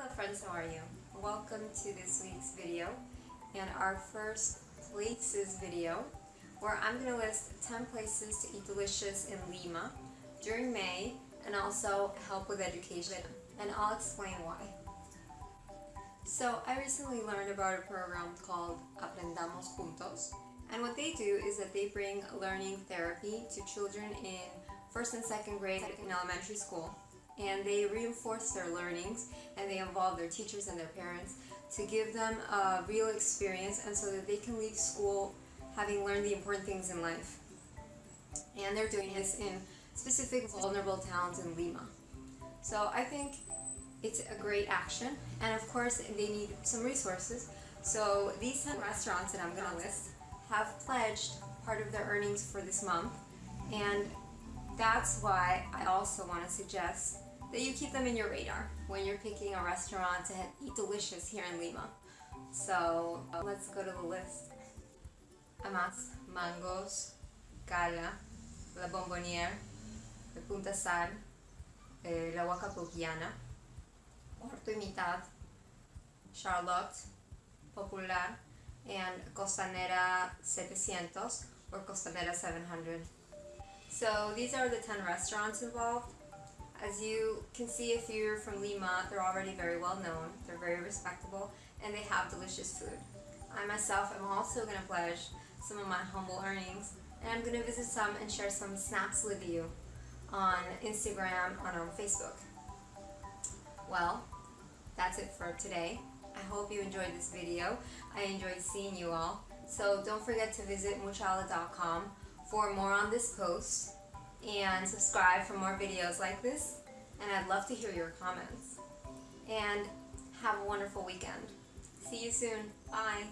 Hello friends, how are you? Welcome to this week's video and our first places video where I'm going to list 10 places to eat delicious in Lima during May and also help with education and I'll explain why. So I recently learned about a program called Aprendamos Juntos and what they do is that they bring learning therapy to children in first and second grade in elementary school and they reinforce their learnings and they involve their teachers and their parents to give them a real experience and so that they can leave school having learned the important things in life. And they're doing this in specific vulnerable towns in Lima. So I think it's a great action and of course they need some resources. So these 10 restaurants that I'm going to list have pledged part of their earnings for this month and that's why I also want to suggest that you keep them in your radar when you're picking a restaurant to eat delicious here in Lima. So uh, let's go to the list. Amaz, Mangos, Cala, La Bomboniere, La Punta Sal, eh, La Huaca Pucllana, Cuarto y Mitad, Charlotte, Popular, and Costanera 700 or Costanera 700. So these are the 10 restaurants involved. As you can see if you're from Lima, they're already very well known, they're very respectable, and they have delicious food. I myself am also going to pledge some of my humble earnings, and I'm going to visit some and share some snaps with you on Instagram and on um, Facebook. Well, that's it for today. I hope you enjoyed this video. I enjoyed seeing you all. So don't forget to visit muchala.com for more on this post and subscribe for more videos like this and I'd love to hear your comments. And have a wonderful weekend. See you soon. Bye.